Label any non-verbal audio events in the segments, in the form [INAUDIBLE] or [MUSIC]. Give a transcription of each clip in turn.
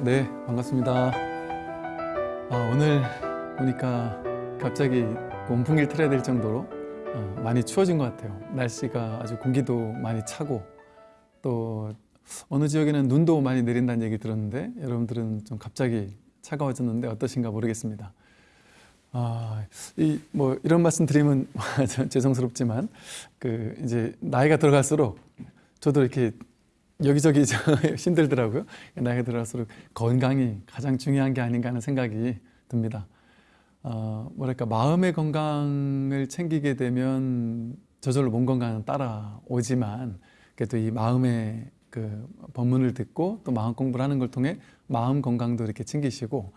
네, 반갑습니다. 아, 오늘 보니까 갑자기 온풍기를 틀어야 될 정도로 어, 많이 추워진 것 같아요. 날씨가 아주 공기도 많이 차고 또 어느 지역에는 눈도 많이 내린다는 얘기 들었는데 여러분들은 좀 갑자기 차가워졌는데 어떠신가 모르겠습니다. 아, 이 뭐 이런 말씀 드리면 [LAUGHS] 죄송스럽지만 그 이제 나이가 들어갈수록 저도 이렇게 여기저기 저 [LAUGHS] 힘들더라고요. 나이가 들어갈수록 건강이 가장 중요한 게 아닌가 하는 생각이 듭니다. 어, 뭐랄까 마음의 건강을 챙기게 되면 저절로 몸 건강은 따라오지만 그래도 이 마음의 그 법문을 듣고 또 마음 공부를 하는 걸 통해 마음 건강도 이렇게 챙기시고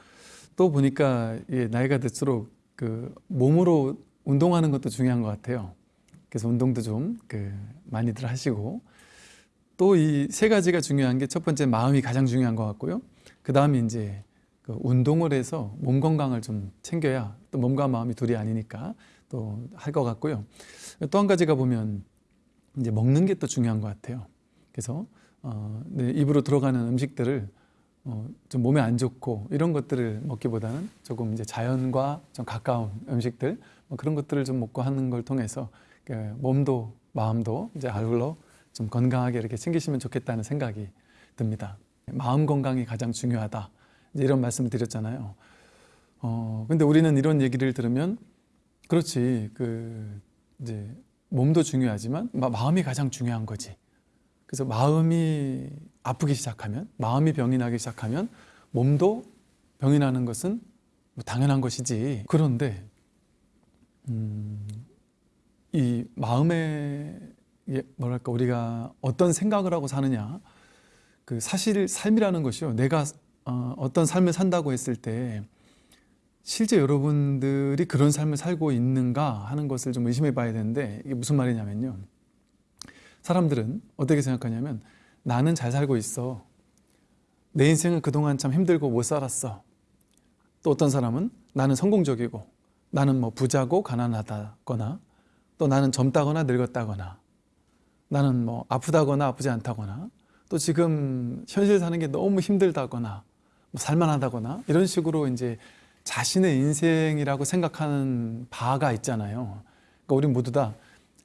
또 보니까 이 나이가 들수록 그 몸으로 운동하는 것도 중요한 것 같아요. 그래서 운동도 좀 그 많이들 하시고 또 이 세 가지가 중요한 게 첫 번째 마음이 가장 중요한 것 같고요. 그 다음에 이제 그 운동을 해서 몸 건강을 좀 챙겨야 또 몸과 마음이 둘이 아니니까 또 할 것 같고요. 또 한 가지가 보면 이제 먹는 게 또 중요한 것 같아요. 그래서 어, 네, 입으로 들어가는 음식들을 어, 좀 몸에 안 좋고 이런 것들을 먹기보다는 조금 이제 자연과 좀 가까운 음식들 뭐 그런 것들을 좀 먹고 하는 걸 통해서 그 몸도 마음도 이제 아울러 좀 건강하게 이렇게 챙기시면 좋겠다는 생각이 듭니다. 마음 건강이 가장 중요하다. 이런 말씀을 드렸잖아요. 어, 근데 우리는 이런 얘기를 들으면 그렇지 그 이제 몸도 중요하지만 마, 마음이 가장 중요한 거지. 그래서 마음이 아프기 시작하면 마음이 병이 나기 시작하면 몸도 병이 나는 것은 뭐 당연한 것이지. 그런데 음, 이 마음에 뭐랄까 우리가 어떤 생각을 하고 사느냐. 그 사실 삶이라는 것이요. 내가 어, 어떤 삶을 산다고 했을 때 실제 여러분들이 그런 삶을 살고 있는가 하는 것을 좀 의심해 봐야 되는데 이게 무슨 말이냐면요. 사람들은 어떻게 생각하냐면 나는 잘 살고 있어. 내 인생은 그동안 참 힘들고 못 살았어. 또 어떤 사람은 나는 성공적이고 나는 뭐 부자고 가난하다거나 또 나는 젊다거나 늙었다거나 나는 뭐 아프다거나 아프지 않다거나 또 지금 현실 사는 게 너무 힘들다거나 뭐 살만하다거나 이런 식으로 이제 자신의 인생이라고 생각하는 바가 있잖아요. 그러니까 우리 모두 다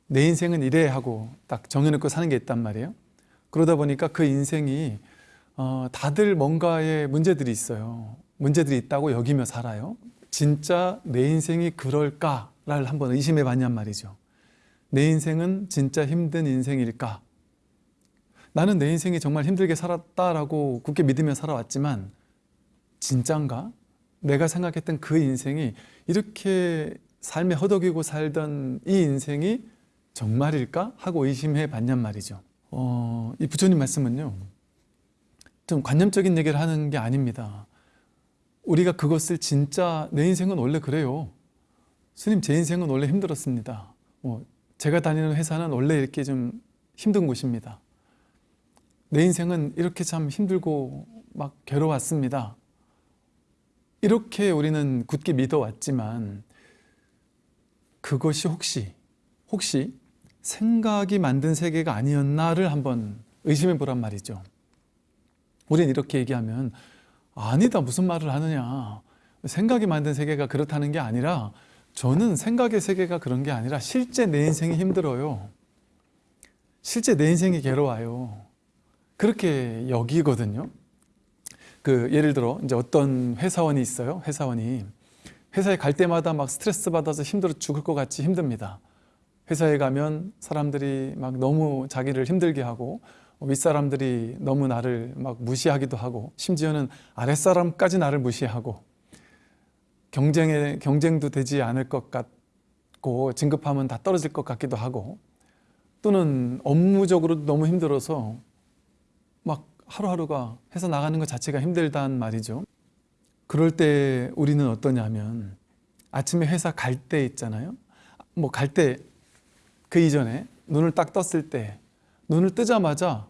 내 인생은 이래 하고 딱 정해놓고 사는 게 있단 말이에요. 그러다 보니까 그 인생이 어, 다들 뭔가의 문제들이 있어요. 문제들이 있다고 여기며 살아요. 진짜 내 인생이 그럴까를 한번 의심해 봤냔 말이죠. 내 인생은 진짜 힘든 인생일까? 나는 내 인생이 정말 힘들게 살았다라고 굳게 믿으며 살아왔지만 진짠가? 내가 생각했던 그 인생이 이렇게 삶에 허덕이고 살던 이 인생이 정말일까? 하고 의심해 봤냔 말이죠. 어, 이 부처님 말씀은요. 좀 관념적인 얘기를 하는 게 아닙니다. 우리가 그것을 진짜 내 인생은 원래 그래요. 스님 제 인생은 원래 힘들었습니다. 뭐 제가 다니는 회사는 원래 이렇게 좀 힘든 곳입니다. 내 인생은 이렇게 참 힘들고 막 괴로웠습니다. 이렇게 우리는 굳게 믿어왔지만 그것이 혹시 혹시 생각이 만든 세계가 아니었나를 한번 의심해 보란 말이죠. 우리는 이렇게 얘기하면 아니다 무슨 말을 하느냐 생각이 만든 세계가 그렇다는 게 아니라 저는 생각의 세계가 그런 게 아니라 실제 내 인생이 힘들어요. 실제 내 인생이 괴로워요. 그렇게 여기거든요. 그 예를 들어 이제 어떤 회사원이 있어요. 회사원이 회사에 갈 때마다 막 스트레스 받아서 힘들어 죽을 것 같이 힘듭니다. 회사에 가면 사람들이 막 너무 자기를 힘들게 하고 윗사람들이 너무 나를 막 무시하기도 하고 심지어는 아랫사람까지 나를 무시하고 경쟁에 경쟁도 되지 않을 것 같고 진급하면 다 떨어질 것 같기도 하고 또는 업무적으로 너무 힘들어서 막 하루하루가 회사 나가는 것 자체가 힘들단 말이죠. 그럴 때 우리는 어떠냐면 아침에 회사 갈 때 있잖아요. 뭐 갈 때 그 이전에 눈을 딱 떴을 때 눈을 뜨자마자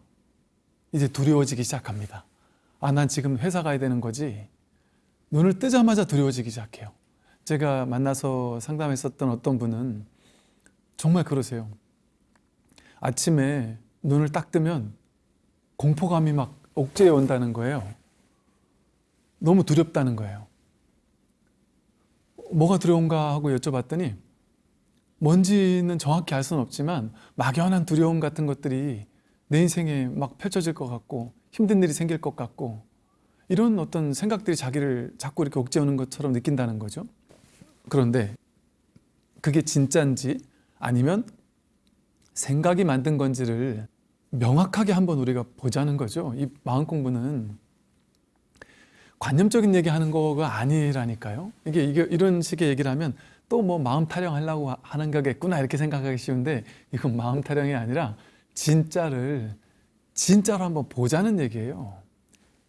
이제 두려워지기 시작합니다. 아, 난 지금 회사 가야 되는 거지. 눈을 뜨자마자 두려워지기 시작해요. 제가 만나서 상담했었던 어떤 분은 정말 그러세요. 아침에 눈을 딱 뜨면 공포감이 막 옥죄어 온다는 거예요. 너무 두렵다는 거예요. 뭐가 두려운가 하고 여쭤봤더니 뭔지는 정확히 알 수는 없지만 막연한 두려움 같은 것들이 내 인생에 막 펼쳐질 것 같고 힘든 일이 생길 것 같고 이런 어떤 생각들이 자기를 자꾸 이렇게 옥죄오는 것처럼 느낀다는 거죠. 그런데 그게 진짜인지 아니면 생각이 만든 건지를 명확하게 한번 우리가 보자는 거죠. 이 마음 공부는 관념적인 얘기하는 거가 아니라니까요. 이게, 이게 이런 식의 얘기를 하면 또 뭐 마음 타령하려고 하는 거겠구나 이렇게 생각하기 쉬운데 이건 마음 타령이 아니라 진짜를 진짜로 한번 보자는 얘기예요.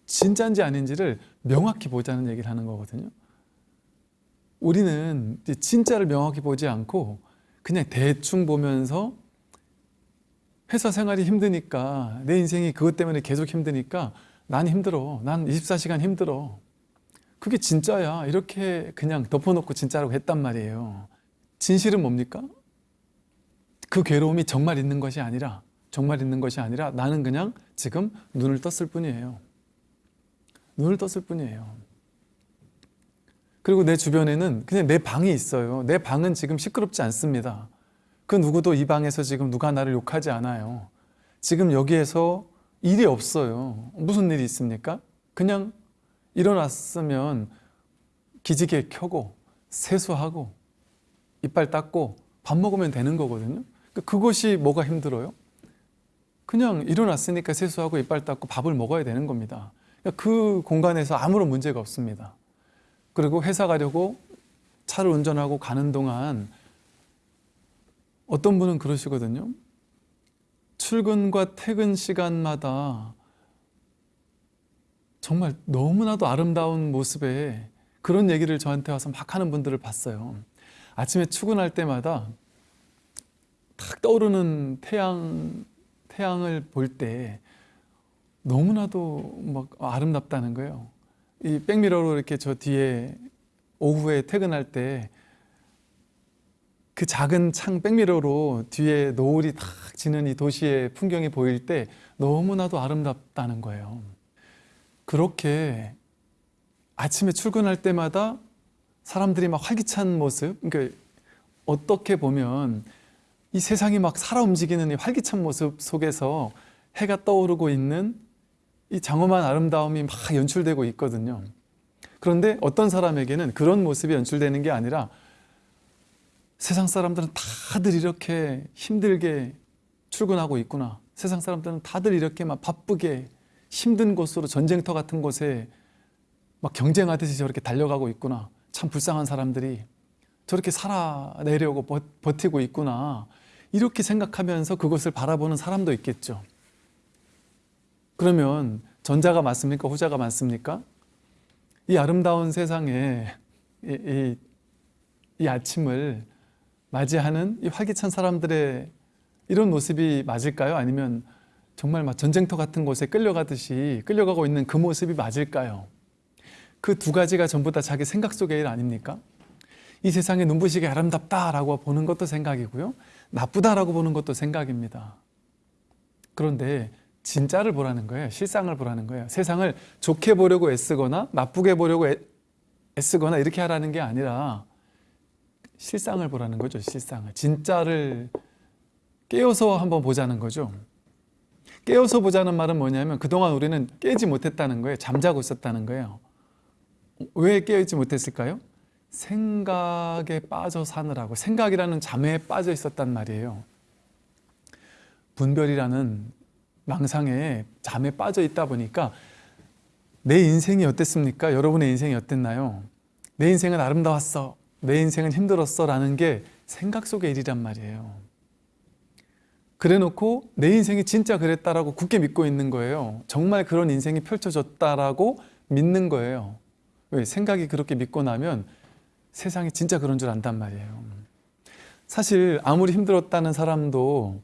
진짜인지 아닌지를 명확히 보자는 얘기를 하는 거거든요. 우리는 진짜를 명확히 보지 않고 그냥 대충 보면서 회사 생활이 힘드니까 내 인생이 그것 때문에 계속 힘드니까 난 힘들어. 난 24시간 힘들어. 그게 진짜야. 이렇게 그냥 덮어놓고 진짜라고 했단 말이에요. 진실은 뭡니까? 그 괴로움이 정말 있는 것이 아니라 정말 있는 것이 아니라 나는 그냥 지금 눈을 떴을 뿐이에요. 눈을 떴을 뿐이에요. 그리고 내 주변에는 그냥 내 방이 있어요. 내 방은 지금 시끄럽지 않습니다. 그 누구도 이 방에서 지금 누가 나를 욕하지 않아요. 지금 여기에서 일이 없어요. 무슨 일이 있습니까? 그냥 일어났으면 기지개 켜고 세수하고 이빨 닦고 밥 먹으면 되는 거거든요. 그것이 뭐가 힘들어요? 그냥 일어났으니까 세수하고 이빨 닦고 밥을 먹어야 되는 겁니다. 그 공간에서 아무런 문제가 없습니다. 그리고 회사 가려고 차를 운전하고 가는 동안 어떤 분은 그러시거든요. 출근과 퇴근 시간마다 정말 너무나도 아름다운 모습에 그런 얘기를 저한테 와서 막 하는 분들을 봤어요. 아침에 출근할 때마다 탁 떠오르는 태양, 태양을 볼 때 너무나도 막 아름답다는 거예요. 이 백미러로 이렇게 저 뒤에 오후에 퇴근할 때 그 작은 창 백미러로 뒤에 노을이 탁 지는 이 도시의 풍경이 보일 때 너무나도 아름답다는 거예요. 그렇게 아침에 출근할 때마다 사람들이 막 활기찬 모습, 그러니까 어떻게 보면 이 세상이 막 살아 움직이는 이 활기찬 모습 속에서 해가 떠오르고 있는 이 장엄한 아름다움이 막 연출되고 있거든요. 그런데 어떤 사람에게는 그런 모습이 연출되는 게 아니라 세상 사람들은 다들 이렇게 힘들게 출근하고 있구나. 세상 사람들은 다들 이렇게 막 바쁘게 힘든 곳으로 전쟁터 같은 곳에 막 경쟁하듯이 저렇게 달려가고 있구나. 참 불쌍한 사람들이 저렇게 살아내려고 버, 버티고 있구나. 이렇게 생각하면서 그것을 바라보는 사람도 있겠죠. 그러면 전자가 맞습니까? 후자가 맞습니까? 이 아름다운 세상에 이, 이, 이 아침을 맞이하는 이 활기찬 사람들의 이런 모습이 맞을까요? 아니면 정말 막 전쟁터 같은 곳에 끌려가듯이 끌려가고 있는 그 모습이 맞을까요? 그 두 가지가 전부 다 자기 생각 속의 일 아닙니까? 이 세상에 눈부시게 아름답다라고 보는 것도 생각이고요. 나쁘다라고 보는 것도 생각입니다. 그런데 진짜를 보라는 거예요. 실상을 보라는 거예요. 세상을 좋게 보려고 애쓰거나 나쁘게 보려고 애, 애쓰거나 이렇게 하라는 게 아니라 실상을 보라는 거죠. 실상을. 진짜를 깨어서 한번 보자는 거죠. 깨어서 보자는 말은 뭐냐면 그동안 우리는 깨지 못했다는 거예요. 잠자고 있었다는 거예요. 왜 깨어있지 못했을까요? 생각에 빠져 사느라고 생각이라는 잠에 빠져 있었단 말이에요. 분별이라는 망상에 잠에 빠져 있다 보니까 내 인생이 어땠습니까? 여러분의 인생이 어땠나요? 내 인생은 아름다웠어. 내 인생은 힘들었어. 라는 게 생각 속의 일이란 말이에요. 그래 놓고 내 인생이 진짜 그랬다라고 굳게 믿고 있는 거예요. 정말 그런 인생이 펼쳐졌다라고 믿는 거예요. 왜? 생각이 그렇게 믿고 나면 세상이 진짜 그런 줄 안단 말이에요. 사실 아무리 힘들었다는 사람도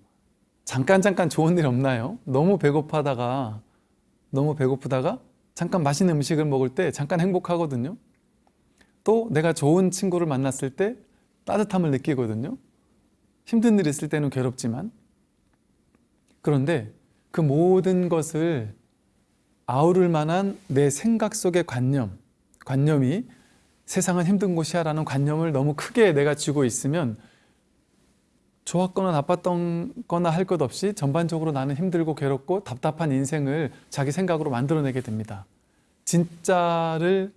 잠깐 잠깐 좋은 일 없나요? 너무 배고파다가 너무 배고프다가 잠깐 맛있는 음식을 먹을 때 잠깐 행복하거든요. 또 내가 좋은 친구를 만났을 때 따뜻함을 느끼거든요. 힘든 일 있을 때는 괴롭지만 그런데 그 모든 것을 아우를 만한 내 생각 속의 관념 관념이 세상은 힘든 곳이야 라는 관념을 너무 크게 내가 쥐고 있으면 좋았거나 나빴거나 할 것 없이 전반적으로 나는 힘들고 괴롭고 답답한 인생을 자기 생각으로 만들어내게 됩니다. 진짜를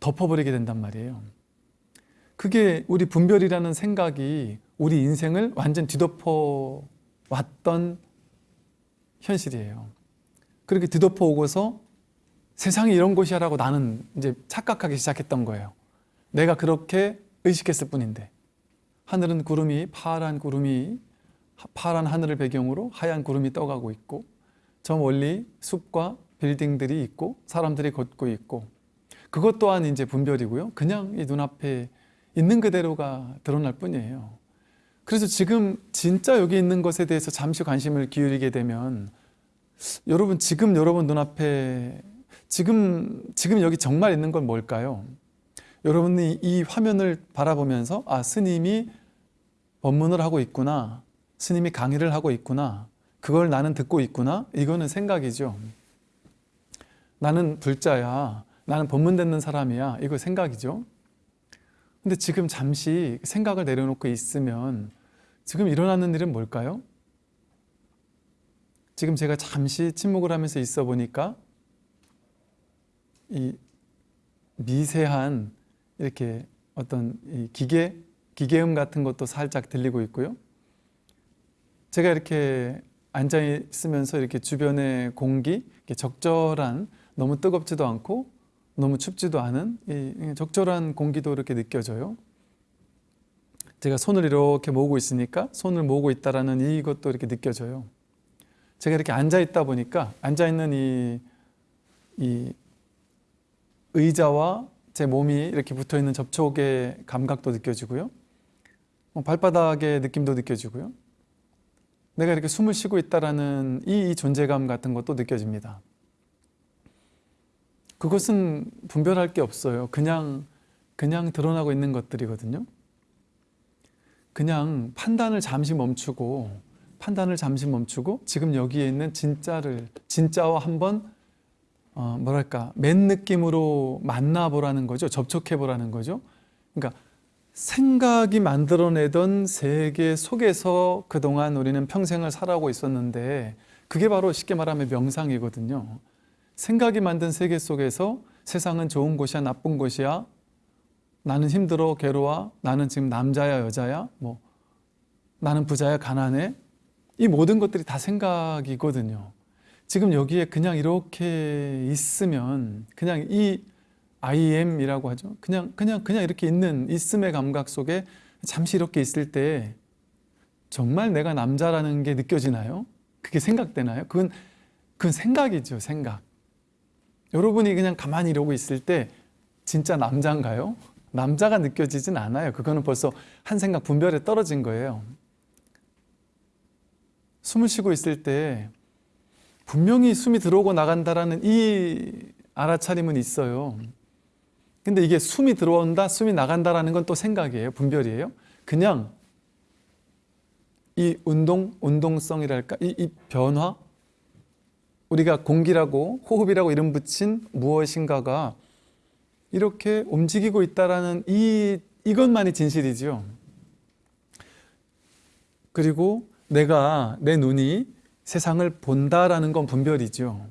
덮어버리게 된단 말이에요. 그게 우리 분별이라는 생각이 우리 인생을 완전 뒤덮어 왔던 현실이에요. 그렇게 뒤덮어 오고서 세상이 이런 곳이야라고 나는 이제 착각하기 시작했던 거예요. 내가 그렇게 의식했을 뿐인데 하늘은 구름이 파란 구름이 파란 하늘을 배경으로 하얀 구름이 떠가고 있고 저 멀리 숲과 빌딩들이 있고 사람들이 걷고 있고 그것 또한 이제 분별이고요. 그냥 이 눈앞에 있는 그대로가 드러날 뿐이에요. 그래서 지금 진짜 여기 있는 것에 대해서 잠시 관심을 기울이게 되면 여러분 지금 여러분 눈앞에 지금 지금 여기 정말 있는 건 뭘까요? 여러분이 이 화면을 바라보면서 아 스님이 법문을 하고 있구나 스님이 강의를 하고 있구나 그걸 나는 듣고 있구나 이거는 생각이죠 나는 불자야 나는 법문 듣는 사람이야 이거 생각이죠 근데 지금 잠시 생각을 내려놓고 있으면 지금 일어나는 일은 뭘까요? 지금 제가 잠시 침묵을 하면서 있어 보니까 이 미세한 이렇게 어떤 이 기계 기계음 같은 것도 살짝 들리고 있고요. 제가 이렇게 앉아 있으면서 이렇게 주변의 공기 이렇게 적절한 너무 뜨겁지도 않고 너무 춥지도 않은 이 적절한 공기도 이렇게 느껴져요. 제가 손을 이렇게 모으고 있으니까 손을 모으고 있다라는 이것도 이렇게 느껴져요. 제가 이렇게 앉아 있다 보니까 앉아 있는 이, 이 의자와 제 몸이 이렇게 붙어 있는 접촉의 감각도 느껴지고요. 뭐 발바닥의 느낌도 느껴지고요. 내가 이렇게 숨을 쉬고 있다라는 이 존재감 같은 것도 느껴집니다. 그것은 분별할 게 없어요. 그냥 그냥 드러나고 있는 것들이거든요. 그냥 판단을 잠시 멈추고 판단을 잠시 멈추고 지금 여기에 있는 진짜를 진짜와 한번 어, 뭐랄까 맨 느낌으로 만나보라는 거죠. 접촉해보라는 거죠. 그러니까 생각이 만들어내던 세계 속에서 그동안 우리는 평생을 살아오고 있었는데 그게 바로 쉽게 말하면 명상이거든요. 생각이 만든 세계 속에서 세상은 좋은 곳이야 나쁜 곳이야 나는 힘들어 괴로워 나는 지금 남자야 여자야 뭐 나는 부자야 가난해 이 모든 것들이 다 생각이거든요. 지금 여기에 그냥 이렇게 있으면 그냥 이 I am이라고 하죠. 그냥 그냥 그냥 이렇게 있는 있음의 감각 속에 잠시 이렇게 있을 때 정말 내가 남자라는 게 느껴지나요? 그게 생각되나요? 그건 그건 생각이죠, 생각. 여러분이 그냥 가만히 이러고 있을 때 진짜 남자인가요? 남자가 느껴지진 않아요. 그거는 벌써 한 생각 분별에 떨어진 거예요. 숨을 쉬고 있을 때 분명히 숨이 들어오고 나간다라는 이 알아차림은 있어요. 근데 이게 숨이 들어온다, 숨이 나간다라는 건 또 생각이에요. 분별이에요. 그냥 이 운동, 운동성이랄까? 이, 이 변화? 우리가 공기라고 호흡이라고 이름 붙인 무엇인가가 이렇게 움직이고 있다라는 이, 이것만이 진실이죠. 그리고 내가, 내 눈이 세상을 본다라는 건 분별이죠.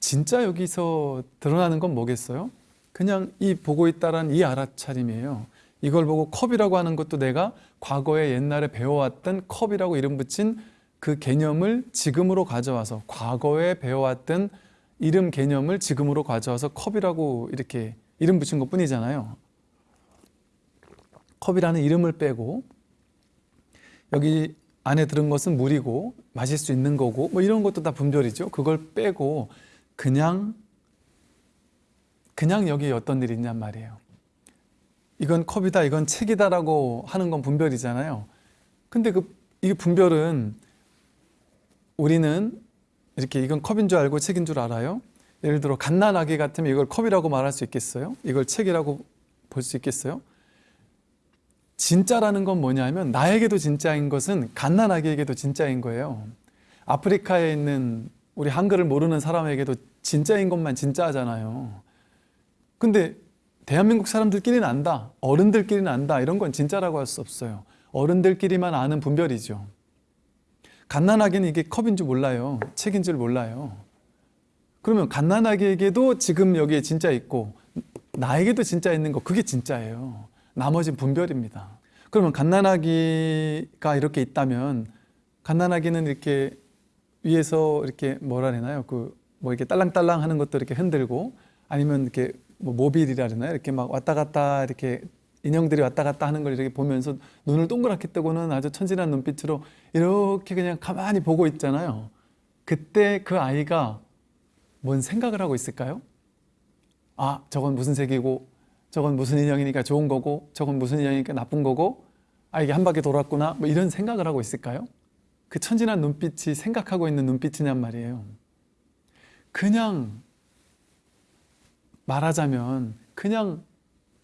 진짜 여기서 드러나는 건 뭐겠어요? 그냥 이 보고 있다라는 이 알아차림이에요. 이걸 보고 컵이라고 하는 것도 내가 과거에 옛날에 배워왔던 컵이라고 이름 붙인 그 개념을 지금으로 가져와서 과거에 배워왔던 이름 개념을 지금으로 가져와서 컵이라고 이렇게 이름 붙인 것 뿐이잖아요. 컵이라는 이름을 빼고 여기 안에 들은 것은 물이고 마실 수 있는 거고 뭐 이런 것도 다 분별이죠. 그걸 빼고 그냥 그냥 여기 어떤 일이 있냔 말이에요. 이건 컵이다, 이건 책이다라고 하는 건 분별이잖아요. 근데 그 이게 분별은 우리는 이렇게 이건 컵인 줄 알고 책인 줄 알아요. 예를 들어 갓난아기 같으면 이걸 컵이라고 말할 수 있겠어요? 이걸 책이라고 볼 수 있겠어요? 진짜라는 건 뭐냐면 나에게도 진짜인 것은 갓난아기에게도 진짜인 거예요. 아프리카에 있는 우리 한글을 모르는 사람에게도 진짜인 것만 진짜잖아요. 근데 대한민국 사람들끼리는 안다. 어른들끼리는 안다. 이런 건 진짜라고 할 수 없어요. 어른들끼리만 아는 분별이죠. 갓난아기는 이게 컵인 줄 몰라요. 책인 줄 몰라요. 그러면 갓난아기에게도 지금 여기에 진짜 있고 나에게도 진짜 있는 거 그게 진짜예요. 나머지는 분별입니다. 그러면 갓난아기가 이렇게 있다면 갓난아기는 이렇게 위에서 이렇게 뭐라 해나요? 그 뭐 이렇게 딸랑딸랑 하는 것도 이렇게 흔들고 아니면 이렇게 뭐 모빌이라 그러나요? 이렇게 막 왔다 갔다 이렇게 인형들이 왔다 갔다 하는 걸 이렇게 보면서 눈을 동그랗게 뜨고는 아주 천진한 눈빛으로 이렇게 그냥 가만히 보고 있잖아요. 그때 그 아이가 뭔 생각을 하고 있을까요? 아, 저건 무슨 색이고, 저건 무슨 인형이니까 좋은 거고, 저건 무슨 인형이니까 나쁜 거고, 아, 이게 한 바퀴 돌았구나. 뭐 이런 생각을 하고 있을까요? 그 천진한 눈빛이 생각하고 있는 눈빛이냔 말이에요. 그냥 말하자면 그냥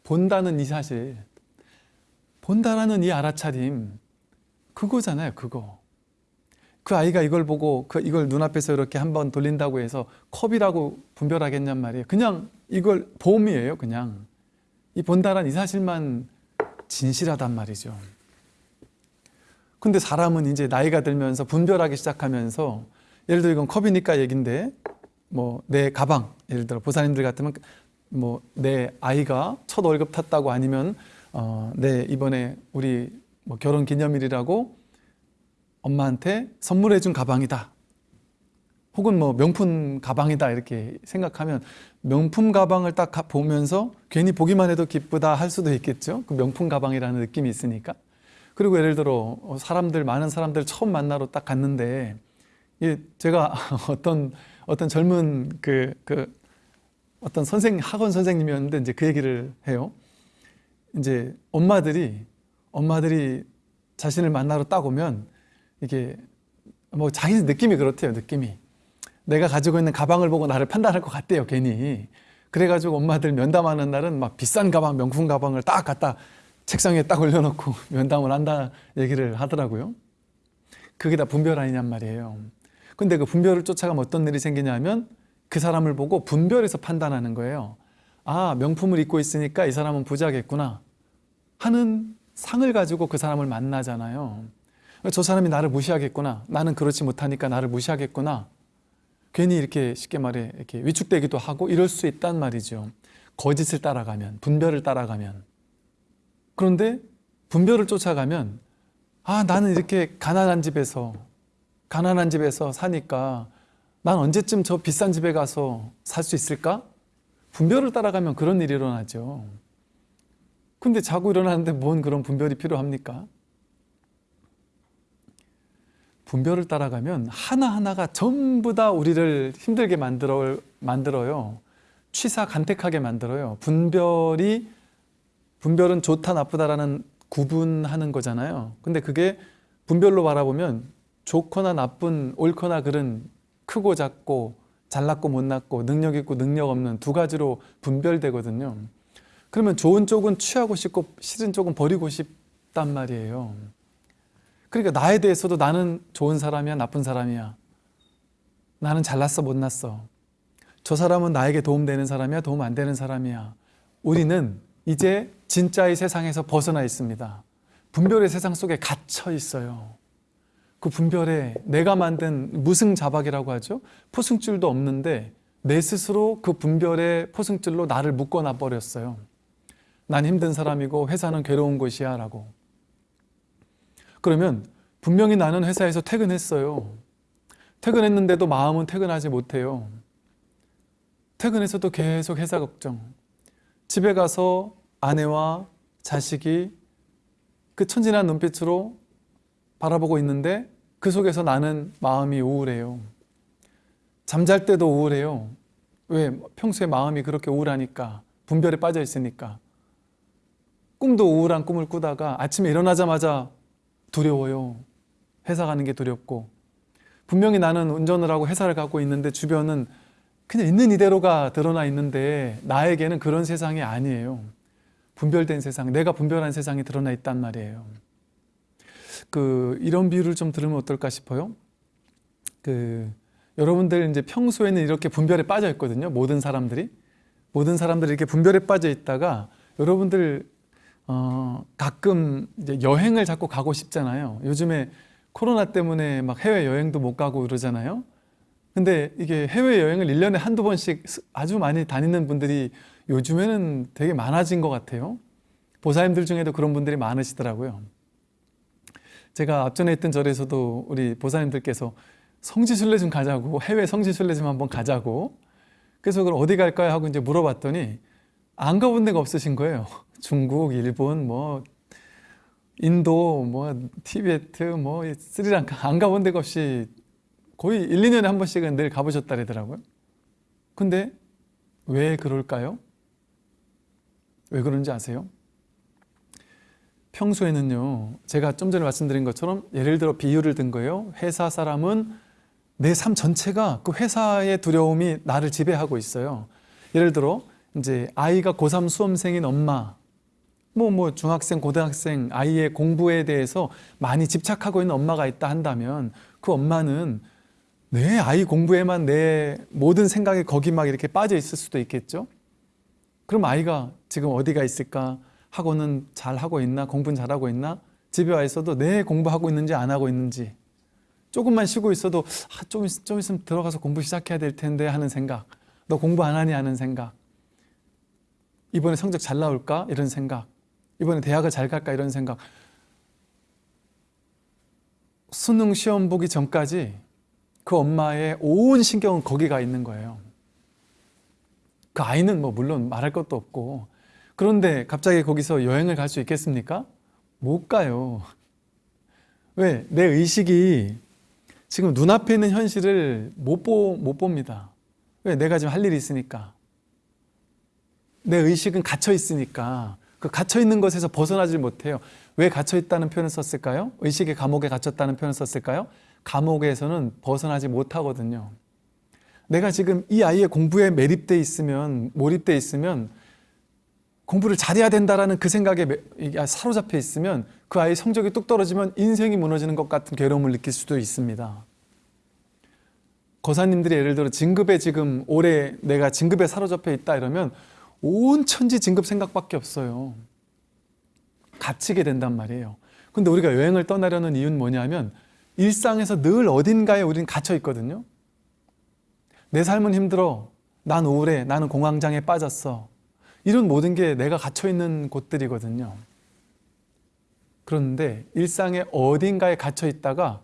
본다는 이 사실, 본다라는 이 알아차림, 그거잖아요, 그거. 그 아이가 이걸 보고 그 이걸 눈앞에서 이렇게 한번 돌린다고 해서 컵이라고 분별하겠냔 말이에요. 그냥 이걸 보험이에요, 그냥. 이 본다란 이 사실만 진실하단 말이죠. 근데 사람은 이제 나이가 들면서 분별하기 시작하면서 예를 들어 이건 컵이니까 얘긴데 뭐 내 가방 예를 들어 보사님들 같으면 뭐 내 아이가 첫 월급 탔다고 아니면 어, 내 이번에 우리 뭐 결혼 기념일이라고 엄마한테 선물해 준 가방이다. 혹은 뭐 명품 가방이다 이렇게 생각하면 명품 가방을 딱 가- 보면서 괜히 보기만 해도 기쁘다 할 수도 있겠죠. 그 명품 가방이라는 느낌이 있으니까. 그리고 예를 들어 어, 사람들 많은 사람들 처음 만나러 딱 갔는데 이 제가 [LAUGHS] 어떤 어떤 젊은 그, 그 어떤 선생 학원 선생님이었는데 이제 그 얘기를 해요. 이제 엄마들이 엄마들이 자신을 만나러 딱 오면 이게 뭐 자기 느낌이 그렇대요. 느낌이 내가 가지고 있는 가방을 보고 나를 판단할 것 같대요. 괜히 그래가지고 엄마들 면담하는 날은 막 비싼 가방, 명품 가방을 딱 갖다 책상에 딱 올려놓고 [LAUGHS] 면담을 한다 얘기를 하더라고요. 그게 다 분별 아니냔 말이에요. 근데 그 분별을 쫓아가면 어떤 일이 생기냐면 그 사람을 보고 분별해서 판단하는 거예요. 아, 명품을 입고 있으니까 이 사람은 부자겠구나 하는 상을 가지고 그 사람을 만나잖아요. 저 사람이 나를 무시하겠구나. 나는 그렇지 못하니까 나를 무시하겠구나. 괜히 이렇게 쉽게 말해 이렇게 위축되기도 하고 이럴 수 있단 말이죠. 거짓을 따라가면, 분별을 따라가면. 그런데 분별을 쫓아가면 아, 나는 이렇게 가난한 집에서 가난한 집에서 사니까 난 언제쯤 저 비싼 집에 가서 살 수 있을까? 분별을 따라가면 그런 일이 일어나죠. 근데 자고 일어나는데 뭔 그런 분별이 필요합니까? 분별을 따라가면 하나하나가 전부 다 우리를 힘들게 만들어, 만들어요. 취사 간택하게 만들어요. 분별이, 분별은 좋다, 나쁘다라는 구분하는 거잖아요. 근데 그게 분별로 바라보면 좋거나 나쁜, 옳거나 그른, 크고 작고, 잘났고 못났고, 능력 있고 능력 없는 두 가지로 분별되거든요. 그러면 좋은 쪽은 취하고 싶고, 싫은 쪽은 버리고 싶단 말이에요. 그러니까 나에 대해서도 나는 좋은 사람이야, 나쁜 사람이야. 나는 잘났어, 못났어. 저 사람은 나에게 도움되는 사람이야, 도움 안 되는 사람이야. 우리는 이제 진짜의 세상에서 벗어나 있습니다. 분별의 세상 속에 갇혀 있어요. 그 분별에 내가 만든 무승자박이라고 하죠. 포승줄도 없는데 내 스스로 그 분별의 포승줄로 나를 묶어놔 버렸어요. 난 힘든 사람이고 회사는 괴로운 곳이야 라고. 그러면 분명히 나는 회사에서 퇴근했어요. 퇴근했는데도 마음은 퇴근하지 못해요. 퇴근해서도 계속 회사 걱정. 집에 가서 아내와 자식이 그 천진한 눈빛으로 바라보고 있는데 그 속에서 나는 마음이 우울해요. 잠잘 때도 우울해요. 왜? 평소에 마음이 그렇게 우울하니까 분별에 빠져 있으니까 꿈도 우울한 꿈을 꾸다가 아침에 일어나자마자 두려워요. 회사 가는 게 두렵고 분명히 나는 운전을 하고 회사를 가고 있는데 주변은 그냥 있는 이대로가 드러나 있는데 나에게는 그런 세상이 아니에요. 분별된 세상, 내가 분별한 세상이 드러나 있단 말이에요. 그 이런 비유를 좀 들으면 어떨까 싶어요. 그 여러분들 이제 평소에는 이렇게 분별에 빠져 있거든요. 모든 사람들이 모든 사람들이 이렇게 분별에 빠져 있다가 여러분들 어, 가끔 이제 여행을 자꾸 가고 싶잖아요. 요즘에 코로나 때문에 막 해외 여행도 못 가고 그러잖아요. 근데 이게 해외 여행을 1년에 한두 번씩 아주 많이 다니는 분들이 요즘에는 되게 많아진 것 같아요. 보사님들 중에도 그런 분들이 많으시더라고요. 제가 앞전에 있던 절에서도 우리 보사님들께서 성지순례 좀 가자고 해외 성지순례 좀 한번 가자고 그래서 그럼 어디 갈까요 하고 이제 물어봤더니 안 가본 데가 없으신 거예요. 중국, 일본, 뭐 인도, 뭐 티베트, 뭐 스리랑카 안 가본 데가 없이 거의 1, 2년에 한 번씩은 늘 가보셨다더라고요. 근데 왜 그럴까요? 왜 그런지 아세요? 평소에는요, 제가 좀 전에 말씀드린 것처럼 예를 들어 비유를 든 거예요. 회사 사람은 내 삶 전체가 그 회사의 두려움이 나를 지배하고 있어요. 예를 들어 이제 아이가 고3 수험생인 엄마, 뭐, 뭐, 중학생, 고등학생, 아이의 공부에 대해서 많이 집착하고 있는 엄마가 있다 한다면 그 엄마는 내 아이 공부에만 내 모든 생각이 거기 막 이렇게 빠져 있을 수도 있겠죠? 그럼 아이가 지금 어디가 있을까? 학원은 잘 하고 있나? 공부는 잘하고 있나? 집에 와 있어도 내 공부하고 있는지 안 하고 있는지 조금만 쉬고 있어도 아, 좀, 있- 좀 있으면 들어가서 공부 시작해야 될 텐데 하는 생각 너 공부 안 하니 하는 생각 이번에 성적 잘 나올까? 이런 생각 이번에 대학을 잘 갈까? 이런 생각 수능 시험 보기 전까지 그 엄마의 온 신경은 거기 가 있는 거예요 그 아이는 뭐 물론 말할 것도 없고 그런데 갑자기 거기서 여행을 갈 수 있겠습니까? 못 가요. 왜? 내 의식이 지금 눈앞에 있는 현실을 못, 보, 못 봅니다. 왜? 내가 지금 할 일이 있으니까. 내 의식은 갇혀 있으니까. 그 갇혀 있는 것에서 벗어나질 못해요. 왜 갇혀 있다는 표현을 썼을까요? 의식의 감옥에 갇혔다는 표현을 썼을까요? 감옥에서는 벗어나지 못하거든요. 내가 지금 이 아이의 공부에 매립돼 있으면, 몰입돼 있으면 공부를 잘해야 된다라는 그 생각에 매- 이게 사로잡혀 있으면 그 아이 성적이 뚝 떨어지면 인생이 무너지는 것 같은 괴로움을 느낄 수도 있습니다. 거사님들이 예를 들어 진급에 지금 올해 내가 진급에 사로잡혀 있다 이러면 온 천지 진급 생각밖에 없어요. 갇히게 된단 말이에요. 근데 우리가 여행을 떠나려는 이유는 뭐냐면 일상에서 늘 어딘가에 우리는 갇혀 있거든요. 내 삶은 힘들어. 난 우울해. 나는 공황장애 빠졌어. 이런 모든 게 내가 갇혀 있는 곳들이거든요. 그런데 일상의 어딘가에 갇혀 있다가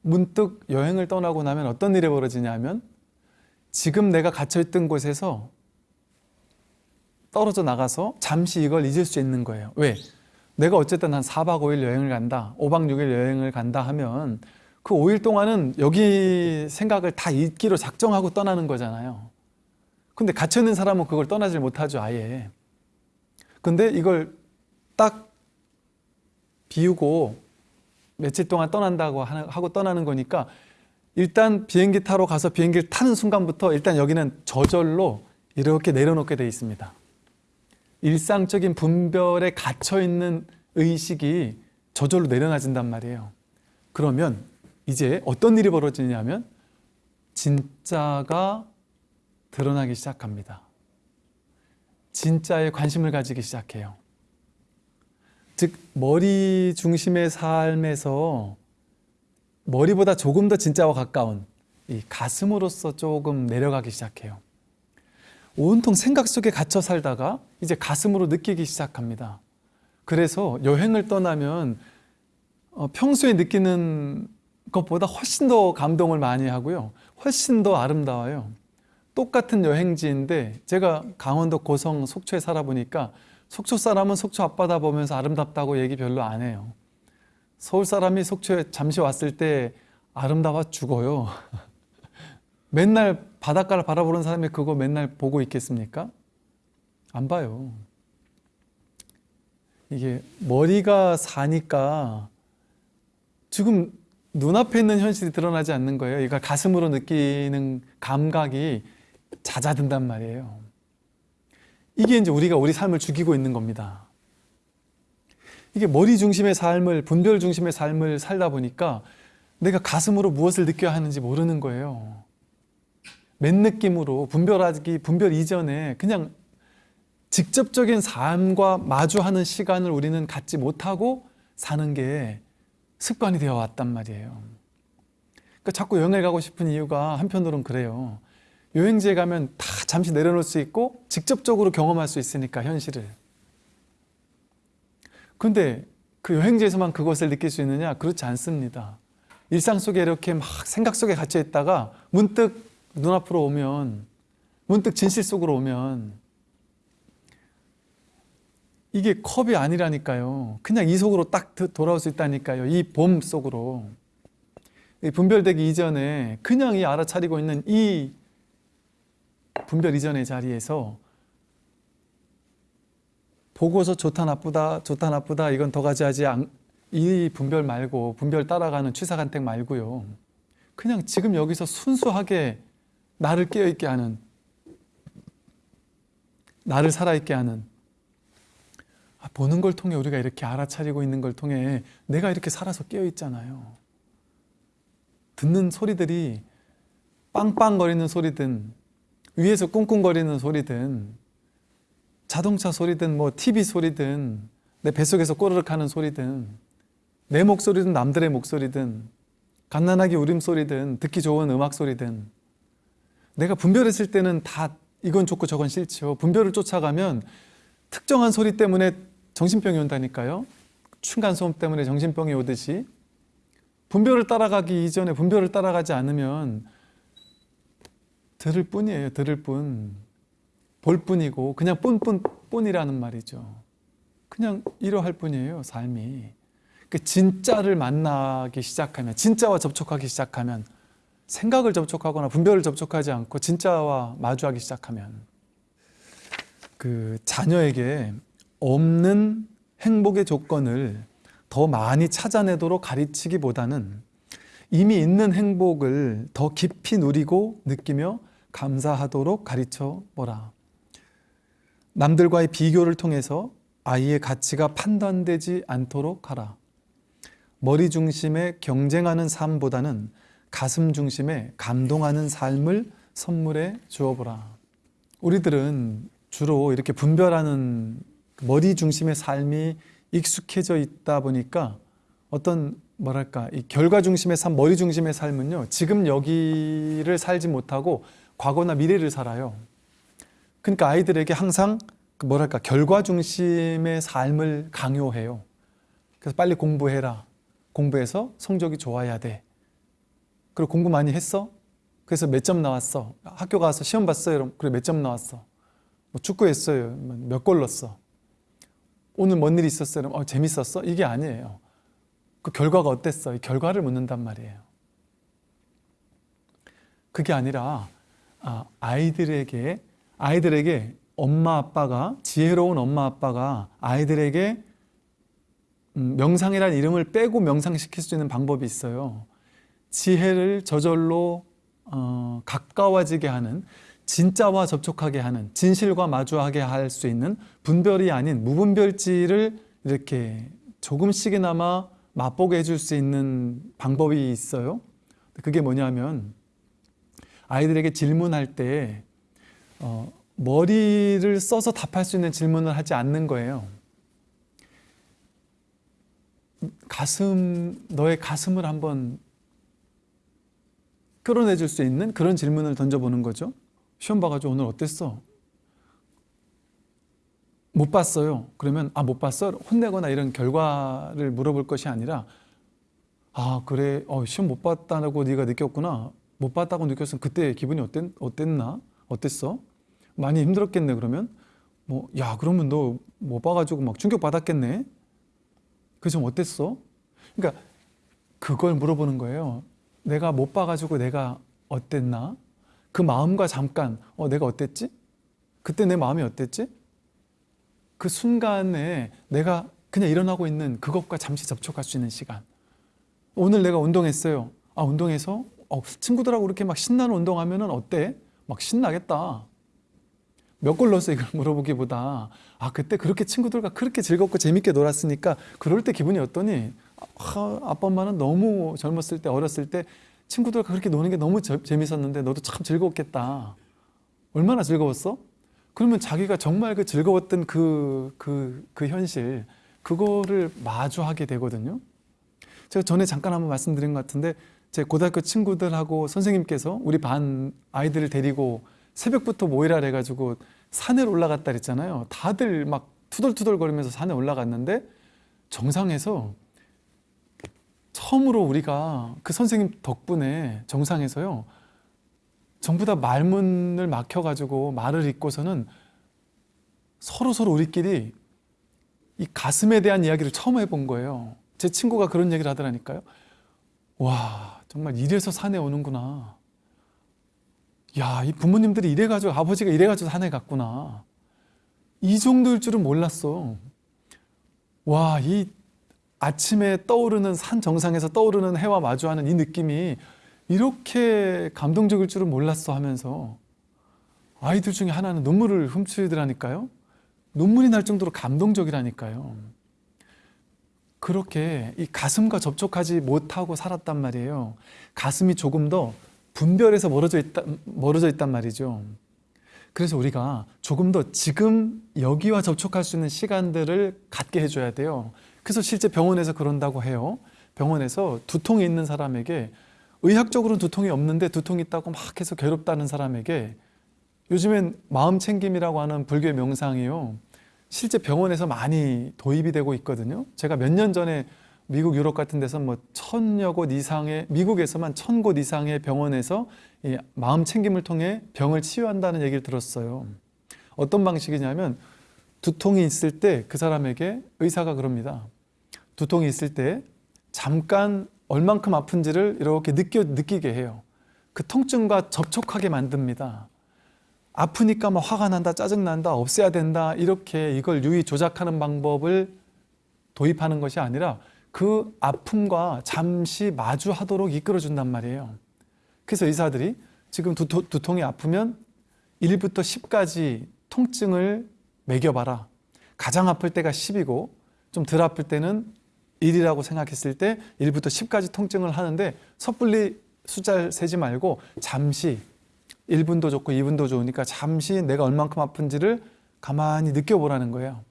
문득 여행을 떠나고 나면 어떤 일이 벌어지냐면 지금 내가 갇혀 있던 곳에서 떨어져 나가서 잠시 이걸 잊을 수 있는 거예요. 왜? 내가 어쨌든 한 4박 5일 여행을 간다. 5박 6일 여행을 간다 하면 그 5일 동안은 여기 생각을 다 잊기로 작정하고 떠나는 거잖아요. 근데 갇혀 있는 사람은 그걸 떠나질 못하죠, 아예. 근데 이걸 딱 비우고 며칠 동안 떠난다고 하고 떠나는 거니까 일단 비행기 타러 가서 비행기를 타는 순간부터 일단 여기는 저절로 이렇게 내려놓게 돼 있습니다. 일상적인 분별에 갇혀 있는 의식이 저절로 내려놔진단 말이에요. 그러면 이제 어떤 일이 벌어지냐면 진짜가 드러나기 시작합니다. 진짜에 관심을 가지기 시작해요. 즉 머리 중심의 삶에서 머리보다 조금 더 진짜와 가까운 이 가슴으로서 조금 내려가기 시작해요. 온통 생각 속에 갇혀 살다가 이제 가슴으로 느끼기 시작합니다. 그래서 여행을 떠나면 어, 평소에 느끼는 것보다 훨씬 더 감동을 많이 하고요. 훨씬 더 아름다워요. 똑같은 여행지인데 제가 강원도 고성 속초에 살아보니까 속초 사람은 속초 앞바다 보면서 아름답다고 얘기 별로 안 해요. 서울 사람이 속초에 잠시 왔을 때 아름다워 죽어요. [LAUGHS] 맨날 바닷가를 바라보는 사람이 그거 맨날 보고 있겠습니까? 안 봐요. 이게 머리가 사니까 지금 눈앞에 있는 현실이 드러나지 않는 거예요. 이걸 가슴으로 느끼는 감각이 잦아든단 말이에요. 이게 이제 우리가 우리 삶을 죽이고 있는 겁니다. 이게 머리 중심의 삶을, 분별 중심의 삶을 살다 보니까 내가 가슴으로 무엇을 느껴야 하는지 모르는 거예요. 맨 느낌으로 분별하기 분별 이전에 그냥 직접적인 삶과 마주하는 시간을 우리는 갖지 못하고 사는 게 습관이 되어 왔단 말이에요. 그러니까 자꾸 여행을 가고 싶은 이유가 한편으로는 그래요. 여행지에 가면 다 잠시 내려놓을 수 있고 직접적으로 경험할 수 있으니까 현실을. 근데 그 여행지에서만 그것을 느낄 수 있느냐? 그렇지 않습니다. 일상 속에 이렇게 막 생각 속에 갇혀 있다가 문득 눈앞으로 오면 문득 진실 속으로 오면 이게 컵이 아니라니까요. 그냥 이 속으로 딱 돌아올 수 있다니까요. 이 봄 속으로. 이 분별되기 이전에 그냥 이 알아차리고 있는 이 분별 이전의 자리에서 보고서 좋다 나쁘다 좋다 나쁘다 이건 더 가져야지 안- 이 분별 말고 분별 따라가는 취사간택 말고요. 그냥 지금 여기서 순수하게 나를 깨어있게 하는 나를 살아있게 하는 아, 보는 걸 통해 우리가 이렇게 알아차리고 있는 걸 통해 내가 이렇게 살아서 깨어있잖아요. 듣는 소리들이 빵빵거리는 소리든 위에서 꿍꿍거리는 소리든 자동차 소리든 뭐 TV 소리든 내 뱃속에서 꼬르륵 하는 소리든 내 목소리든 남들의 목소리든 갓난아기 울음소리든 듣기 좋은 음악 소리든 내가 분별했을 때는 다 이건 좋고 저건 싫죠. 분별을 쫓아가면 특정한 소리 때문에 정신병이 온다니까요. 층간소음 때문에 정신병이 오듯이 분별을 따라가기 이전에 분별을 따라가지 않으면 들을 뿐이에요. 들을 뿐. 볼 뿐이고 그냥 뿐뿐 뿐이라는 말이죠. 그냥 이러할 뿐이에요. 삶이. 그 진짜를 만나기 시작하면 진짜와 접촉하기 시작하면 생각을 접촉하거나 분별을 접촉하지 않고 진짜와 마주하기 시작하면 그 자녀에게 없는 행복의 조건을 더 많이 찾아내도록 가르치기보다는 이미 있는 행복을 더 깊이 누리고 느끼며 감사하도록 가르쳐 보라. 남들과의 비교를 통해서 아이의 가치가 판단되지 않도록 하라. 머리 중심의 경쟁하는 삶보다는 가슴 중심의 감동하는 삶을 선물해 주어보라. 우리들은 주로 이렇게 분별하는 머리 중심의 삶이 익숙해져 있다 보니까 어떤 뭐랄까 이 결과 중심의 삶, 머리 중심의 삶은요 지금 여기를 살지 못하고 과거나 미래를 살아요. 그러니까 아이들에게 항상 그 뭐랄까 결과 중심의 삶을 강요해요. 그래서 빨리 공부해라. 공부해서 성적이 좋아야 돼. 그리고 공부 많이 했어? 그래서 몇 점 나왔어? 학교 가서 시험 봤어요? 그래 몇 점 나왔어? 뭐 축구했어요? 몇 골 넣었어? 오늘 뭔일 있었어요? 어, 재밌었어? 이게 아니에요. 그 결과가 어땠어? 이 결과를 묻는단 말이에요. 그게 아니라 아, 아이들에게 아이들에게 엄마 아빠가 지혜로운 엄마 아빠가 아이들에게 음, 명상이라는 이름을 빼고 명상시킬 수 있는 방법이 있어요. 지혜를 저절로 어, 가까워지게 하는 진짜와 접촉하게 하는 진실과 마주하게 할 수 있는 분별이 아닌 무분별지를 이렇게 조금씩이나마 맛보게 해줄 수 있는 방법이 있어요. 그게 뭐냐면 아이들에게 질문할 때 어, 머리를 써서 답할 수 있는 질문을 하지 않는 거예요. 가슴, 너의 가슴을 한번 끌어내 줄 수 있는 그런 질문을 던져보는 거죠. 시험 봐가지고 오늘 어땠어? 못 봤어요. 그러면 아 못 봤어? 혼내거나 이런 결과를 물어볼 것이 아니라 아 그래 어, 시험 못 봤다고 네가 느꼈구나. 못 봤다고 느꼈으면 그때 기분이 어땠, 어땠나? 어땠어? 많이 힘들었겠네 그러면 뭐 야 그러면 너 못 봐가지고 막 충격 받았겠네. 그래서 좀 어땠어? 그러니까 그걸 물어보는 거예요. 내가 못 봐가지고 내가 어땠나? 그 마음과 잠깐 어 내가 어땠지? 그때 내 마음이 어땠지? 그 순간에 내가 그냥 일어나고 있는 그것과 잠시 접촉할 수 있는 시간. 오늘 내가 운동했어요. 아 운동해서 어, 친구들하고 이렇게 막 신나는 운동하면은 어때? 막 신나겠다. 몇 골 넣었어 이걸 물어보기보다 아 그때 그렇게 친구들과 그렇게 즐겁고 재밌게 놀았으니까 그럴 때 기분이 어떠니? 아, 아빠 엄마는 너무 젊었을 때 어렸을 때 친구들과 그렇게 노는 게 너무 재- 재밌었는데 너도 참 즐거웠겠다. 얼마나 즐거웠어? 그러면 자기가 정말 그 즐거웠던 그, 그, 그 현실, 그거를 마주하게 되거든요. 제가 전에 잠깐 한번 말씀드린 것 같은데, 제 고등학교 친구들하고 선생님께서 우리 반 아이들을 데리고 새벽부터 모이라 해가지고 산에 올라갔다 그랬잖아요. 다들 막 투덜투덜 거리면서 산에 올라갔는데, 정상에서 처음으로 우리가 그 선생님 덕분에 정상에서요, 전부 다 말문을 막혀가지고 말을 잇고서는 서로 서로 우리끼리 이 가슴에 대한 이야기를 처음 해본 거예요. 제 친구가 그런 얘기를 하더라니까요. 와, 정말 이래서 산에 오는구나. 야, 이 부모님들이 이래가지고 아버지가 이래가지고 산에 갔구나. 이 정도일 줄은 몰랐어. 와, 이 아침에 떠오르는 산 정상에서 떠오르는 해와 마주하는 이 느낌이 이렇게 감동적일 줄은 몰랐어 하면서 아이들 중에 하나는 눈물을 훔치더라니까요. 눈물이 날 정도로 감동적이라니까요. 그렇게 이 가슴과 접촉하지 못하고 살았단 말이에요. 가슴이 조금 더 분별해서 멀어져 있다, 멀어져 있단 말이죠. 그래서 우리가 조금 더 지금 여기와 접촉할 수 있는 시간들을 갖게 해줘야 돼요. 그래서 실제 병원에서 그런다고 해요. 병원에서 두통이 있는 사람에게 의학적으로는 두통이 없는데 두통이 있다고 막 해서 괴롭다는 사람에게 요즘엔 마음 챙김이라고 하는 불교의 명상이요. 실제 병원에서 많이 도입이 되고 있거든요. 제가 몇 년 전에 미국 유럽 같은 데서 뭐 천여 곳 이상의 미국에서만 천 곳 이상의 병원에서 이 마음 챙김을 통해 병을 치유한다는 얘기를 들었어요. 어떤 방식이냐면 두통이 있을 때 그 사람에게 의사가 그럽니다. 두통이 있을 때 잠깐 얼만큼 아픈지를 이렇게 느껴 느끼게 해요. 그 통증과 접촉하게 만듭니다. 아프니까 막 화가 난다, 짜증 난다, 없애야 된다 이렇게 이걸 유의 조작하는 방법을 도입하는 것이 아니라 그 아픔과 잠시 마주하도록 이끌어준단 말이에요. 그래서 의사들이 지금 두통, 두통이 아프면 1부터 10까지 통증을 매겨봐라. 가장 아플 때가 10이고 좀 덜 아플 때는 1이라고 생각했을 때 1부터 10까지 통증을 하는데 섣불리 숫자를 세지 말고 잠시 1분도 좋고 2분도 좋으니까 잠시 내가 얼만큼 아픈지를 가만히 느껴보라는 거예요.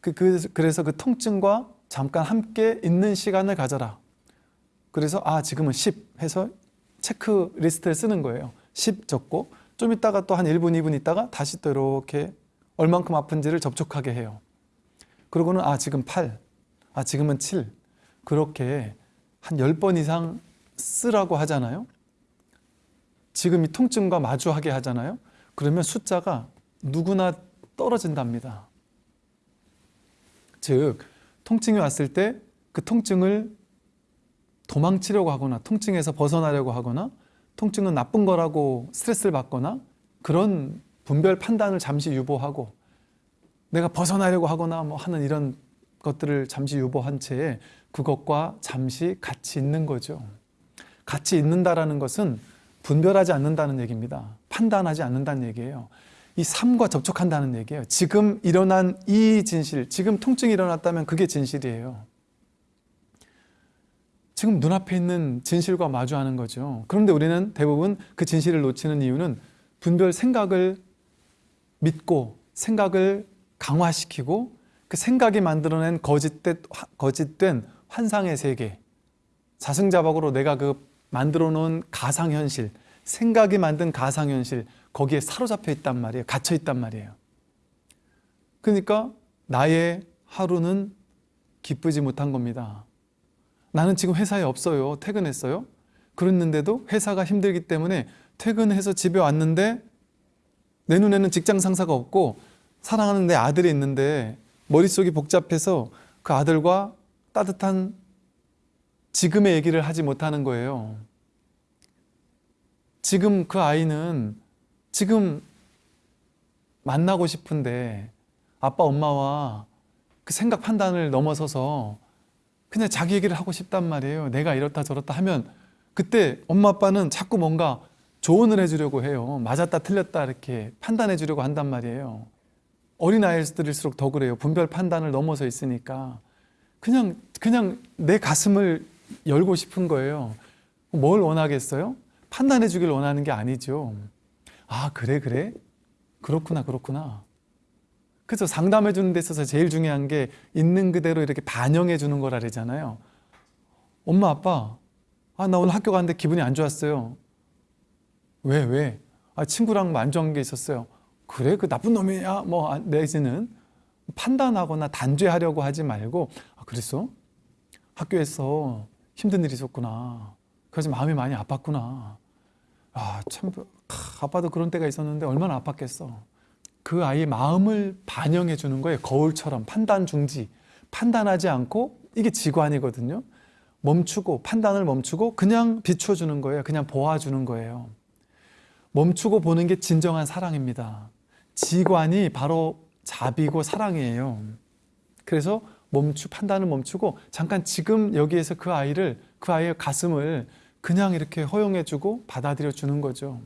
그, 그, 그래서 그 통증과 잠깐 함께 있는 시간을 가져라. 그래서 아 지금은 10 해서 체크리스트를 쓰는 거예요. 10 적고 좀 있다가 또 한 1분, 2분 있다가 다시 또 이렇게 얼만큼 아픈지를 접촉하게 해요. 그러고는 아 지금 8, 아 지금은 7 그렇게 한 10번 이상 쓰라고 하잖아요. 지금 이 통증과 마주하게 하잖아요. 그러면 숫자가 누구나 떨어진답니다. 즉 통증이 왔을 때 그 통증을 도망치려고 하거나 통증에서 벗어나려고 하거나 통증은 나쁜 거라고 스트레스를 받거나 그런 분별 판단을 잠시 유보하고 내가 벗어나려고 하거나 뭐 하는 이런 것들을 잠시 유보한 채 그것과 잠시 같이 있는 거죠. 같이 있는다라는 것은 분별하지 않는다는 얘기입니다. 판단하지 않는다는 얘기예요. 이 삶과 접촉한다는 얘기예요. 지금 일어난 이 진실, 지금 통증이 일어났다면 그게 진실이에요. 지금 눈앞에 있는 진실과 마주하는 거죠. 그런데 우리는 대부분 그 진실을 놓치는 이유는 분별 생각을 믿고 생각을 강화시키고 그 생각이 만들어낸 거짓된, 환상의 세계 자승자박으로 내가 그 만들어 놓은 가상현실 생각이 만든 가상현실 거기에 사로잡혀 있단 말이에요. 갇혀 있단 말이에요. 그러니까 나의 하루는 기쁘지 못한 겁니다. 나는 지금 회사에 없어요. 퇴근했어요. 그랬는데도 회사가 힘들기 때문에 퇴근해서 집에 왔는데 내 눈에는 직장 상사가 없고 사랑하는 내 아들이 있는데 머릿속이 복잡해서 그 아들과 따뜻한 지금의 얘기를 하지 못하는 거예요. 지금 그 아이는 지금 만나고 싶은데 아빠 엄마와 그 생각 판단을 넘어서서 그냥 자기 얘기를 하고 싶단 말이에요. 내가 이렇다 저렇다 하면 그때 엄마 아빠는 자꾸 뭔가 조언을 해주려고 해요. 맞았다 틀렸다 이렇게 판단해 주려고 한단 말이에요. 어린아이들일수록 더 그래요. 분별 판단을 넘어서 있으니까. 그냥, 그냥 내 가슴을 열고 싶은 거예요. 뭘 원하겠어요? 판단해 주길 원하는 게 아니죠. 아, 그래, 그래? 그렇구나, 그렇구나. 그래서 상담해 주는 데 있어서 제일 중요한 게 있는 그대로 이렇게 반영해 주는 거라 그러잖아요. 엄마, 아빠, 아, 나 오늘 학교 갔는데 기분이 안 좋았어요. 왜, 왜? 아, 친구랑 뭐안 좋은 게 있었어요. 그래? 그 나쁜 놈이야? 뭐, 아, 내지는 판단하거나 단죄하려고 하지 말고, 아, 그랬어? 학교에서 힘든 일이 있었구나. 그래서 마음이 많이 아팠구나. 아, 참, 아, 아빠도 그런 때가 있었는데 얼마나 아팠겠어. 그 아이의 마음을 반영해 주는 거예요. 거울처럼 판단 중지. 판단하지 않고 이게 지관이거든요. 멈추고 판단을 멈추고 그냥 비춰주는 거예요. 그냥 보아주는 거예요. 멈추고 보는 게 진정한 사랑입니다. 지관이 바로 자비고 사랑이에요. 그래서 멈추 판단을 멈추고 잠깐 지금 여기에서 그 아이를 그 아이의 가슴을 그냥 이렇게 허용해 주고 받아들여 주는 거죠.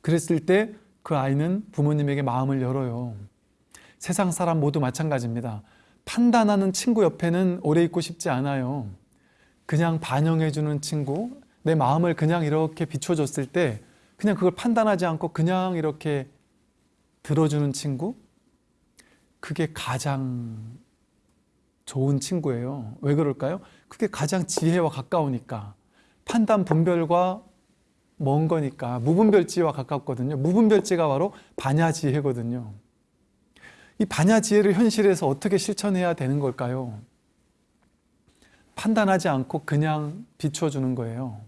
그랬을 때 그 아이는 부모님에게 마음을 열어요. 세상 사람 모두 마찬가지입니다. 판단하는 친구 옆에는 오래 있고 싶지 않아요. 그냥 반영해 주는 친구, 내 마음을 그냥 이렇게 비춰줬을 때 그냥 그걸 판단하지 않고 그냥 이렇게 들어주는 친구, 그게 가장 좋은 친구예요. 왜 그럴까요? 그게 가장 지혜와 가까우니까. 판단 분별과 먼 거니까 무분별지와 가깝거든요. 무분별지가 바로 반야지혜거든요. 이 반야지혜를 현실에서 어떻게 실천해야 되는 걸까요? 판단하지 않고 그냥 비춰주는 거예요.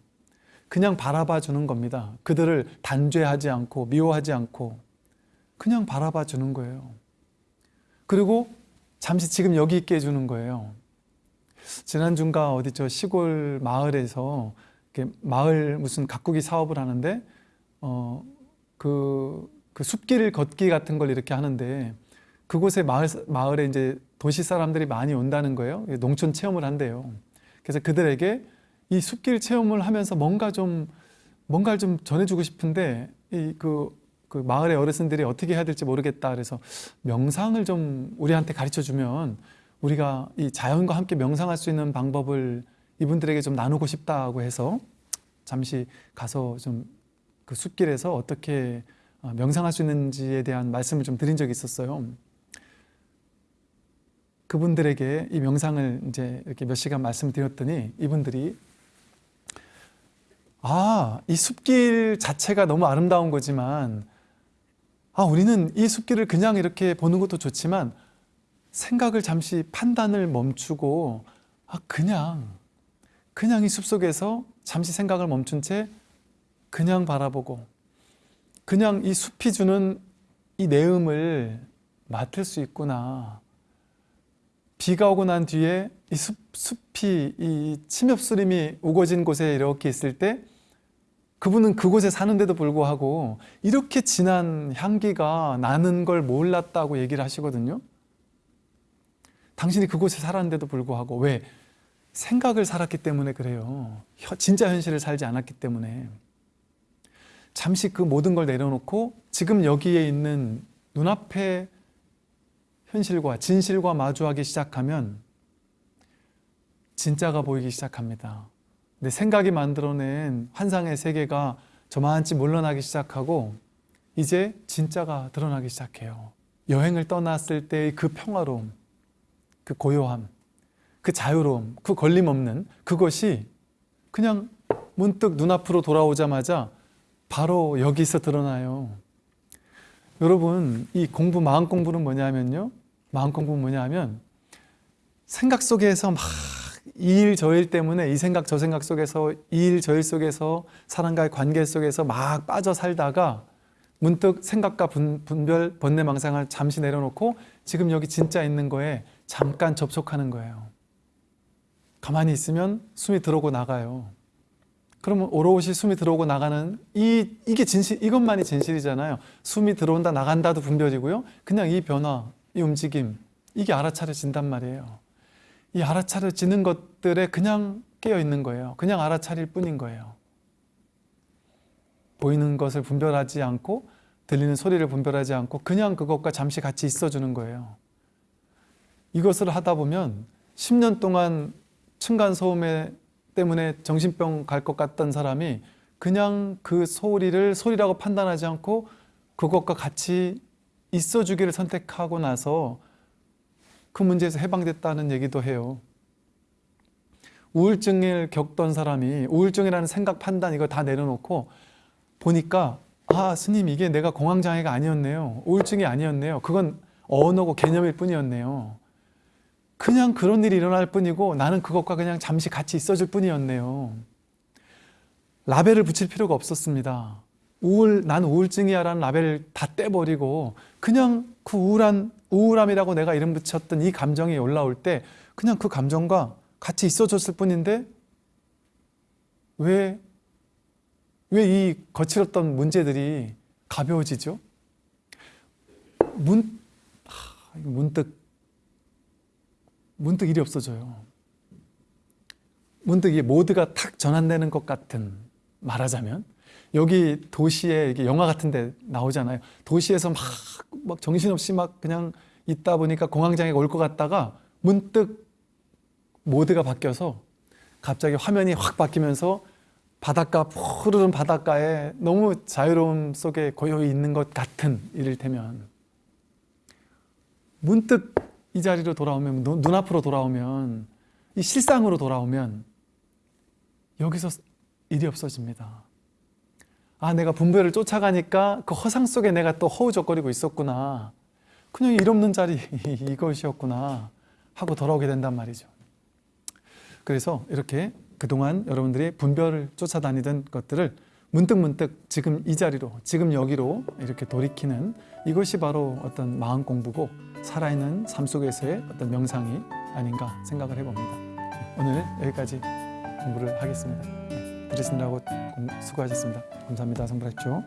그냥 바라봐 주는 겁니다. 그들을 단죄하지 않고 미워하지 않고 그냥 바라봐 주는 거예요. 그리고 잠시 지금 여기 있게 해주는 거예요. 지난주인가 어디 저 시골 마을에서 마을 무슨 가꾸기 사업을 하는데 어 그 그 숲길 걷기 같은 걸 이렇게 하는데 그곳에 마을 마을에 이제 도시 사람들이 많이 온다는 거예요. 농촌 체험을 한대요. 그래서 그들에게 이 숲길 체험을 하면서 뭔가 좀 뭔가를 좀 전해주고 싶은데 이 그 그 마을의 어르신들이 어떻게 해야 될지 모르겠다 그래서 명상을 좀 우리한테 가르쳐 주면 우리가 이 자연과 함께 명상할 수 있는 방법을 이분들에게 좀 나누고 싶다고 해서 잠시 가서 좀 그 숲길에서 어떻게 어, 명상할 수 있는지에 대한 말씀을 좀 드린 적이 있었어요. 그분들에게 이 명상을 이제 이렇게 몇 시간 말씀드렸더니 이분들이 아, 이 숲길 자체가 너무 아름다운 거지만 아, 우리는 이 숲길을 그냥 이렇게 보는 것도 좋지만 생각을 잠시 판단을 멈추고 아, 그냥 그냥 이 숲속에서 잠시 생각을 멈춘 채 그냥 바라보고 그냥 이 숲이 주는 이 내음을 맡을 수 있구나. 비가 오고 난 뒤에 이 숲, 숲이 이 침엽수림이 우거진 곳에 이렇게 있을 때 그분은 그곳에 사는데도 불구하고 이렇게 진한 향기가 나는 걸 몰랐다고 얘기를 하시거든요. 당신이 그곳에 살았는데도 불구하고 왜? 생각을 살았기 때문에 그래요. 진짜 현실을 살지 않았기 때문에. 잠시 그 모든 걸 내려놓고 지금 여기에 있는 눈앞에 현실과 진실과 마주하기 시작하면 진짜가 보이기 시작합니다. 내 생각이 만들어낸 환상의 세계가 저만치 물러나기 시작하고 이제 진짜가 드러나기 시작해요. 여행을 떠났을 때의 그 평화로움, 그 고요함, 그 자유로움, 그 걸림없는 그것이 그냥 문득 눈앞으로 돌아오자마자 바로 여기서 드러나요. 여러분, 이 공부, 마음 공부는 뭐냐면요. 마음 공부는 뭐냐면 생각 속에서 막 이 일 저 일 때문에 이 생각 저 생각 속에서 이 일 저 일 속에서 사람과의 관계 속에서 막 빠져 살다가 문득 생각과 분, 분별 번뇌망상을 잠시 내려놓고 지금 여기 진짜 있는 거에 잠깐 접속하는 거예요. 가만히 있으면 숨이 들어오고 나가요. 그러면 오롯이 숨이 들어오고 나가는 이 이게 진실 이것만이 진실이잖아요. 숨이 들어온다 나간다도 분별이고요. 그냥 이 변화, 이 움직임 이게 알아차려진단 말이에요. 이 알아차려지는 것들에 그냥 깨어 있는 거예요. 그냥 알아차릴 뿐인 거예요. 보이는 것을 분별하지 않고 들리는 소리를 분별하지 않고 그냥 그것과 잠시 같이 있어주는 거예요. 이것을 하다 보면 10년 동안 층간소음에 때문에 정신병 갈 것 같던 사람이 그냥 그 소리를 소리라고 판단하지 않고 그것과 같이 있어주기를 선택하고 나서 그 문제에서 해방됐다는 얘기도 해요. 우울증을 겪던 사람이 우울증이라는 생각 판단 이거 다 내려놓고 보니까 아 스님 이게 내가 공황장애가 아니었네요. 우울증이 아니었네요. 그건 언어고 개념일 뿐이었네요. 그냥 그런 일이 일어날 뿐이고 나는 그것과 그냥 잠시 같이 있어줄 뿐이었네요. 라벨을 붙일 필요가 없었습니다. 우울, 난 우울증이야 라는 라벨을 다 떼버리고 그냥 그 우울한, 우울함이라고 내가 이름 붙였던 이 감정이 올라올 때 그냥 그 감정과 같이 있어줬을 뿐인데 왜, 왜 이 거칠었던 문제들이 가벼워지죠? 문, 하, 문득, 문득 일이 없어져요. 문득 이 모드가 탁 전환되는 것 같은 말하자면 여기 도시에 이게 영화 같은 데 나오잖아요. 도시에서 막, 막 정신없이 막 그냥 있다 보니까 공황장애가 올것 같다가 문득 모드가 바뀌어서 갑자기 화면이 확 바뀌면서 바닷가 푸르른 바닷가에 너무 자유로움 속에 고요히 있는 것 같은 이를테면 문득 이 자리로 돌아오면 눈- 눈앞으로 돌아오면 이 실상으로 돌아오면 여기서 일이 없어집니다. 아, 내가 분별을 쫓아가니까 그 허상 속에 내가 또 허우적거리고 있었구나. 그냥 일 없는 자리 [LAUGHS] 이것이었구나 하고 돌아오게 된단 말이죠. 그래서 이렇게 그동안 여러분들이 분별을 쫓아다니던 것들을 문득문득 지금 이 자리로, 지금 여기로 이렇게 돌이키는 이것이 바로 어떤 마음 공부고 살아있는 삶 속에서의 어떤 명상이 아닌가 생각을 해봅니다. 오늘 여기까지 공부를 하겠습니다. 네, 들으시느라고 공- 수고하셨습니다. 감사합니다. 성불하십시오.